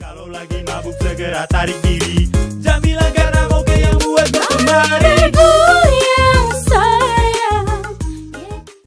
Kalau lagi mabuk segera tarik diri